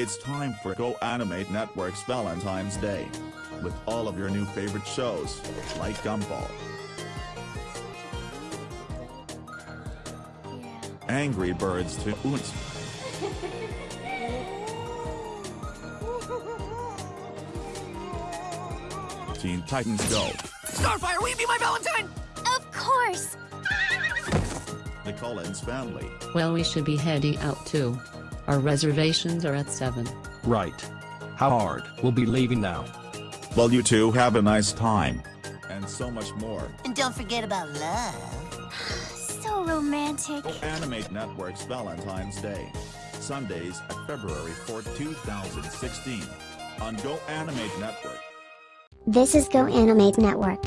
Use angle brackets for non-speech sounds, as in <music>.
It's time for Go Animate Network's Valentine's Day. With all of your new favorite shows, like Gumball, Angry Birds 2 Oons, Teen Titans Go, Starfire, will you be my Valentine? Of course! The Collins Family, Well, we should be heading out too. Our reservations are at 7. Right. How hard? We'll be leaving now. Well you two have a nice time. And so much more. And don't forget about love. <sighs> So romantic. Go Animate Network's Valentine's Day. Sundays at February 4, 2016. On Go Animate Network. This is Go Animate Network.